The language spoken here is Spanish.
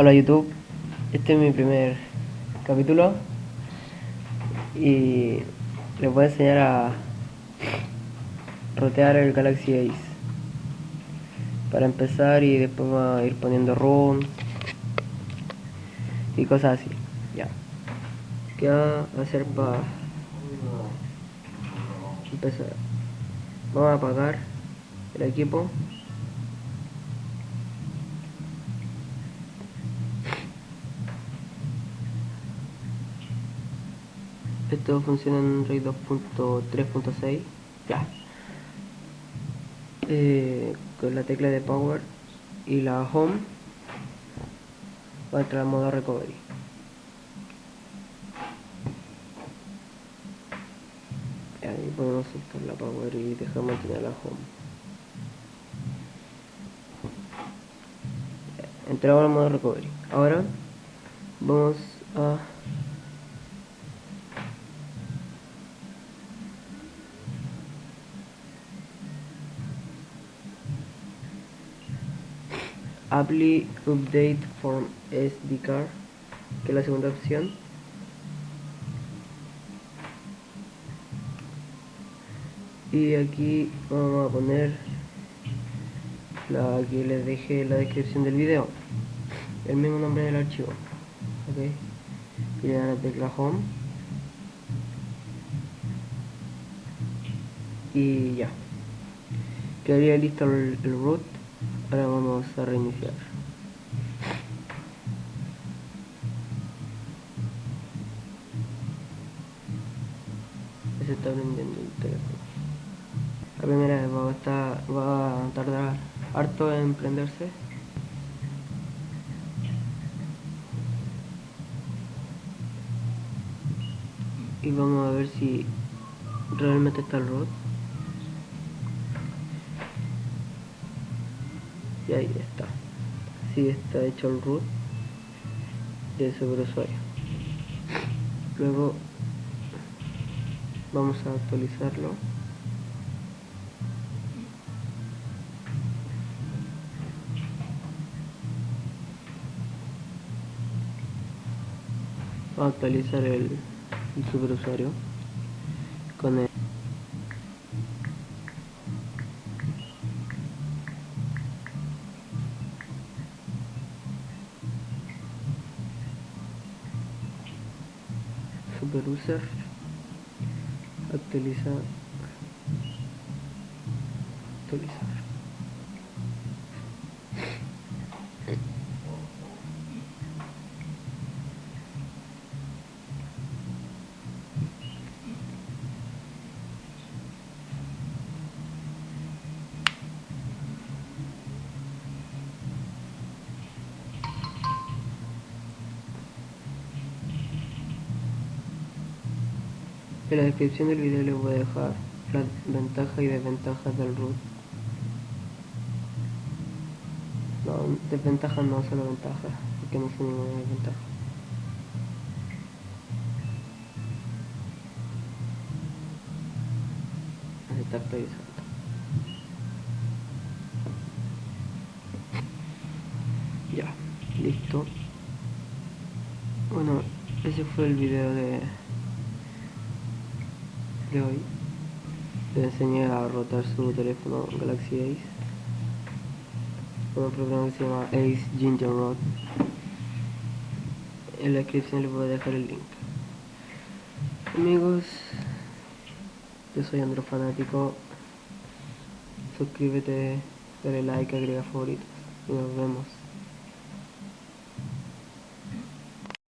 Hola YouTube, este es mi primer capítulo. Y les voy a enseñar a rotear el Galaxy Ace. Para empezar y después vamos a ir poniendo rooms y cosas así. Ya. ¿qué va a hacer para empezar? vamos a apagar el equipo esto funciona en RAID 2.3.6 ya. Eh, con la tecla de power y la home va a entrar en modo recovery. Ahí podemos soltar la power y dejar mantener la home. Entramos en modo recovery. Ahora vamos a Apply Update SD Card, que es la segunda opción. Y aquí vamos a poner la que les dejé en la descripción del video, el mismo nombre del archivo. Ok, y le dan la tecla Home. Y ya, quedaría listo el root ahora vamos a reiniciar. Se está prendiendo el teléfono. La primera vez va a, tardar harto en prenderse. Y vamos a ver si realmente está el y ahí está. Así está hecho el root de usuario luego vamos a actualizarlo. A actualizar el, el superusuario con el user actualizar actualizar En la descripción del video les voy a dejar las ventajas y desventajas del root. No, desventajas no, solo ventajas, porque no son ninguna desventaja. Ahí está. Ya, listo. Bueno, ese fue el video de de hoy. Le enseñé a rotar su teléfono Galaxy Ace con un programa que se llama Ace Ginger Rod. En la descripción les voy a dejar el link. Amigos yo soy Andro Fanático. Suscríbete dale like agrega favoritos y nos vemos